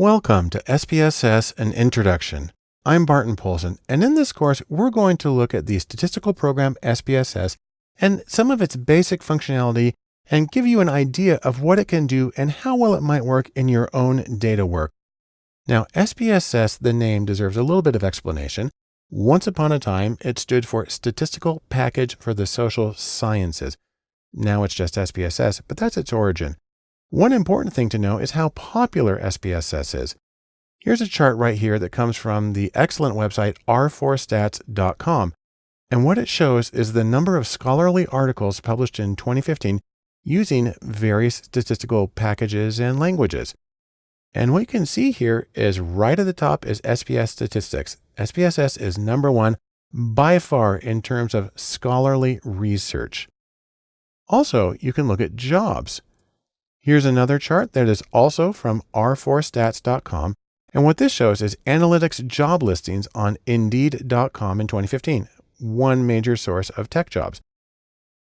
Welcome to SPSS An Introduction. I'm Barton Poulsen, and in this course, we're going to look at the statistical program SPSS and some of its basic functionality and give you an idea of what it can do and how well it might work in your own data work. Now, SPSS, the name deserves a little bit of explanation. Once upon a time, it stood for Statistical Package for the Social Sciences. Now it's just SPSS, but that's its origin. One important thing to know is how popular SPSS is. Here's a chart right here that comes from the excellent website r4stats.com. And what it shows is the number of scholarly articles published in 2015 using various statistical packages and languages. And what you can see here is right at the top is SPSS statistics. SPSS is number one by far in terms of scholarly research. Also, you can look at jobs. Here's another chart that is also from r4stats.com. And what this shows is analytics job listings on indeed.com in 2015, one major source of tech jobs.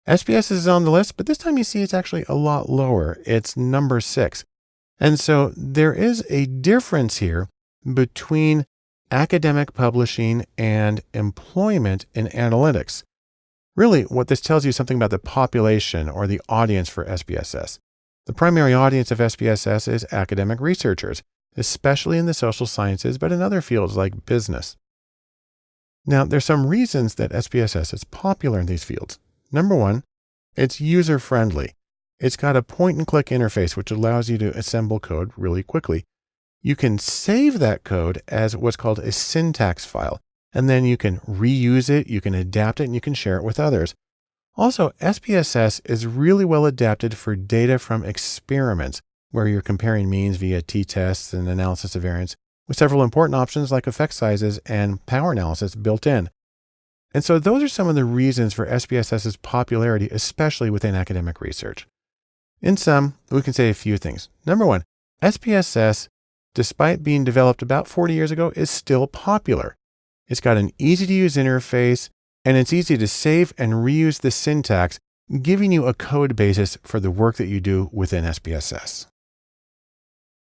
SPSS is on the list, but this time you see it's actually a lot lower. It's number six. And so there is a difference here between academic publishing and employment in analytics. Really, what this tells you is something about the population or the audience for SPSS. The primary audience of SPSS is academic researchers, especially in the social sciences, but in other fields like business. Now, there's some reasons that SPSS is popular in these fields. Number one, it's user friendly. It's got a point and click interface, which allows you to assemble code really quickly. You can save that code as what's called a syntax file and then you can reuse it, you can adapt it, and you can share it with others. Also, SPSS is really well adapted for data from experiments where you're comparing means via t-tests and analysis of variance with several important options like effect sizes and power analysis built in. And so those are some of the reasons for SPSS's popularity, especially within academic research. In sum, we can say a few things. Number one, SPSS, despite being developed about 40 years ago, is still popular. It's got an easy to use interface and it's easy to save and reuse the syntax, giving you a code basis for the work that you do within SPSS.